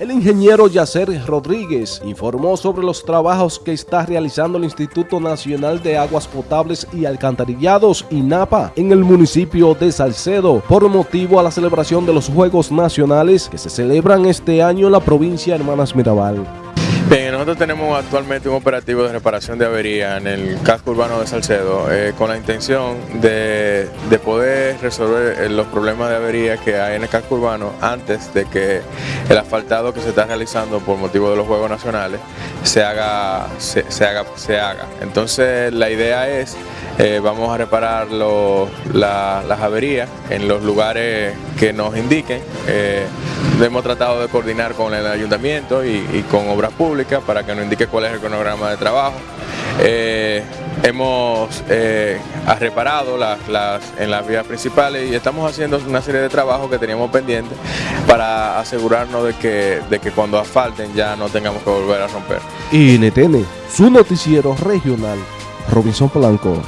El ingeniero Yacer Rodríguez informó sobre los trabajos que está realizando el Instituto Nacional de Aguas Potables y Alcantarillados, INAPA, en el municipio de Salcedo, por motivo a la celebración de los Juegos Nacionales que se celebran este año en la provincia de Hermanas Mirabal. Bien, nosotros tenemos actualmente un operativo de reparación de avería en el casco urbano de Salcedo eh, con la intención de, poder resolver eh, los problemas de avería que hay en el casco urbano antes de que el asfaltado que se está realizando por motivo de los Juegos Nacionales se haga. Se, haga, se haga. Entonces la idea es, eh, vamos a reparar las averías en los lugares que nos indiquen. hemos tratado de coordinar con el ayuntamiento y con obras públicas para que nos indique cuál es el cronograma de trabajo. Eh, hemos eh, reparado las, en las vías principales y estamos haciendo una serie de trabajos que teníamos pendientes para asegurarnos de que, de que cuando asfalten ya no tengamos que volver a romper. NTN, su noticiero regional, Robinson Polanco.